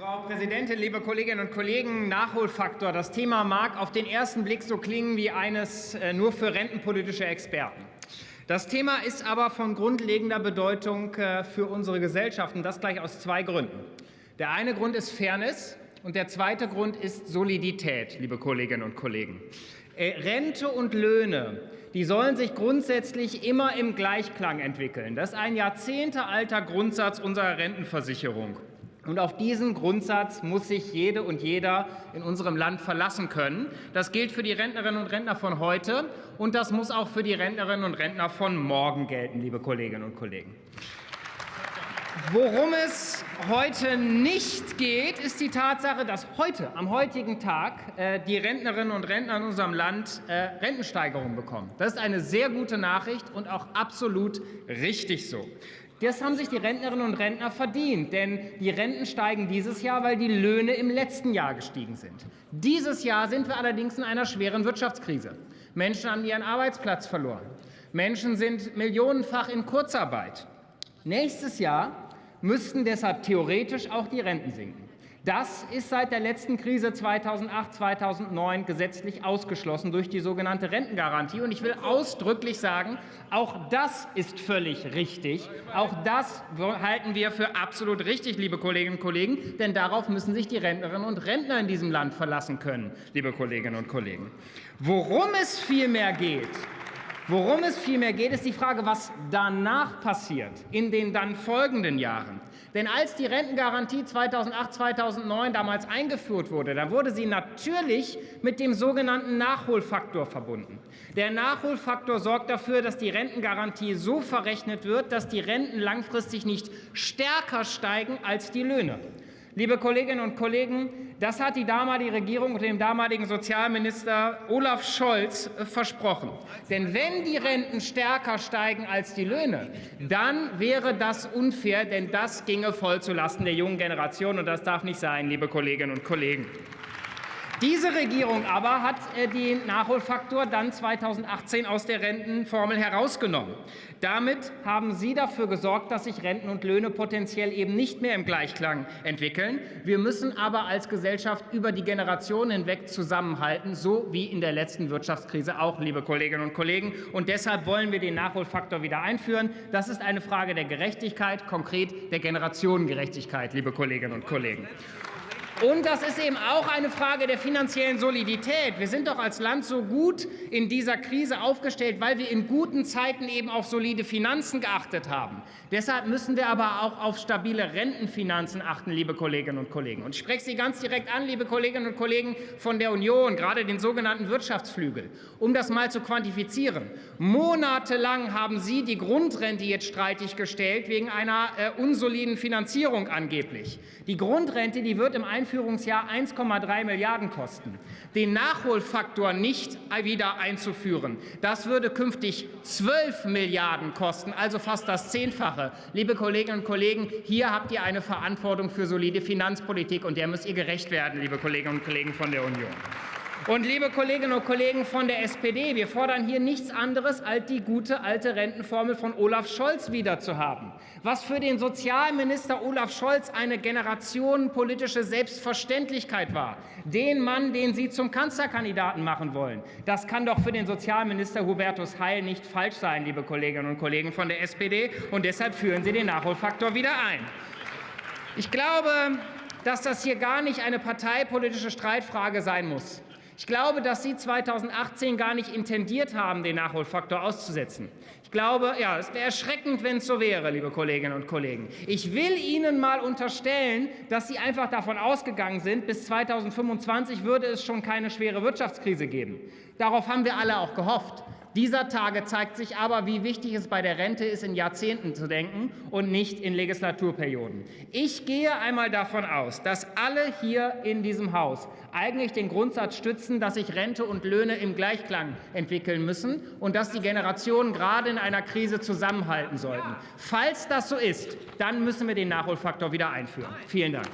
Frau Präsidentin, liebe Kolleginnen und Kollegen! Nachholfaktor. Das Thema mag auf den ersten Blick so klingen wie eines äh, nur für rentenpolitische Experten. Das Thema ist aber von grundlegender Bedeutung äh, für unsere Gesellschaft, und das gleich aus zwei Gründen. Der eine Grund ist Fairness und der zweite Grund ist Solidität, liebe Kolleginnen und Kollegen. Äh, Rente und Löhne, die sollen sich grundsätzlich immer im Gleichklang entwickeln. Das ist ein jahrzehntealter Grundsatz unserer Rentenversicherung. Und auf diesen Grundsatz muss sich jede und jeder in unserem Land verlassen können. Das gilt für die Rentnerinnen und Rentner von heute, und das muss auch für die Rentnerinnen und Rentner von morgen gelten, liebe Kolleginnen und Kollegen. Worum es heute nicht geht, ist die Tatsache, dass heute, am heutigen Tag, äh, die Rentnerinnen und Rentner in unserem Land äh, Rentensteigerungen bekommen. Das ist eine sehr gute Nachricht und auch absolut richtig so. Das haben sich die Rentnerinnen und Rentner verdient, denn die Renten steigen dieses Jahr, weil die Löhne im letzten Jahr gestiegen sind. Dieses Jahr sind wir allerdings in einer schweren Wirtschaftskrise. Menschen haben ihren Arbeitsplatz verloren. Menschen sind millionenfach in Kurzarbeit. Nächstes Jahr müssten deshalb theoretisch auch die Renten sinken. Das ist seit der letzten Krise 2008, 2009 gesetzlich ausgeschlossen durch die sogenannte Rentengarantie. Und ich will ausdrücklich sagen, auch das ist völlig richtig. Auch das halten wir für absolut richtig, liebe Kolleginnen und Kollegen, denn darauf müssen sich die Rentnerinnen und Rentner in diesem Land verlassen können, liebe Kolleginnen und Kollegen. Worum es vielmehr geht, Worum es vielmehr geht, ist die Frage, was danach passiert, in den dann folgenden Jahren. Denn als die Rentengarantie 2008, 2009 damals eingeführt wurde, da wurde sie natürlich mit dem sogenannten Nachholfaktor verbunden. Der Nachholfaktor sorgt dafür, dass die Rentengarantie so verrechnet wird, dass die Renten langfristig nicht stärker steigen als die Löhne. Liebe Kolleginnen und Kollegen, das hat die damalige Regierung und dem damaligen Sozialminister Olaf Scholz äh, versprochen. Denn wenn die Renten stärker steigen als die Löhne, dann wäre das unfair, denn das ginge voll zulasten der jungen Generation, und das darf nicht sein, liebe Kolleginnen und Kollegen. Diese Regierung aber hat äh, den Nachholfaktor dann 2018 aus der Rentenformel herausgenommen. Damit haben Sie dafür gesorgt, dass sich Renten und Löhne potenziell eben nicht mehr im Gleichklang entwickeln. Wir müssen aber als Gesellschaft über die Generationen hinweg zusammenhalten, so wie in der letzten Wirtschaftskrise auch, liebe Kolleginnen und Kollegen. Und deshalb wollen wir den Nachholfaktor wieder einführen. Das ist eine Frage der Gerechtigkeit, konkret der Generationengerechtigkeit, liebe Kolleginnen und Kollegen. Und das ist eben auch eine Frage der finanziellen Solidität. Wir sind doch als Land so gut in dieser Krise aufgestellt, weil wir in guten Zeiten eben auf solide Finanzen geachtet haben. Deshalb müssen wir aber auch auf stabile Rentenfinanzen achten, liebe Kolleginnen und Kollegen. Und ich spreche Sie ganz direkt an, liebe Kolleginnen und Kollegen von der Union, gerade den sogenannten Wirtschaftsflügel. Um das mal zu quantifizieren. Monatelang haben Sie die Grundrente jetzt streitig gestellt, wegen einer äh, unsoliden Finanzierung angeblich. Die Grundrente die wird im Einfluss Einführungsjahr 1,3 Milliarden kosten. Den Nachholfaktor nicht wieder einzuführen, das würde künftig 12 Milliarden kosten, also fast das Zehnfache. Liebe Kolleginnen und Kollegen, hier habt ihr eine Verantwortung für solide Finanzpolitik, und der müsst ihr gerecht werden, liebe Kolleginnen und Kollegen von der Union. Und liebe Kolleginnen und Kollegen von der SPD, wir fordern hier nichts anderes, als die gute alte Rentenformel von Olaf Scholz wiederzuhaben. Was für den Sozialminister Olaf Scholz eine generationenpolitische Selbstverständlichkeit war, den Mann, den Sie zum Kanzlerkandidaten machen wollen, das kann doch für den Sozialminister Hubertus Heil nicht falsch sein, liebe Kolleginnen und Kollegen von der SPD. Und deshalb führen Sie den Nachholfaktor wieder ein. Ich glaube, dass das hier gar nicht eine parteipolitische Streitfrage sein muss. Ich glaube, dass Sie 2018 gar nicht intendiert haben, den Nachholfaktor auszusetzen. Ich glaube, ja, es wäre erschreckend, wenn es so wäre, liebe Kolleginnen und Kollegen. Ich will Ihnen mal unterstellen, dass Sie einfach davon ausgegangen sind, bis 2025 würde es schon keine schwere Wirtschaftskrise geben. Darauf haben wir alle auch gehofft. Dieser Tage zeigt sich aber, wie wichtig es bei der Rente ist, in Jahrzehnten zu denken und nicht in Legislaturperioden. Ich gehe einmal davon aus, dass alle hier in diesem Haus eigentlich den Grundsatz stützen, dass sich Rente und Löhne im Gleichklang entwickeln müssen und dass die Generationen gerade in einer Krise zusammenhalten sollten. Falls das so ist, dann müssen wir den Nachholfaktor wieder einführen. Vielen Dank.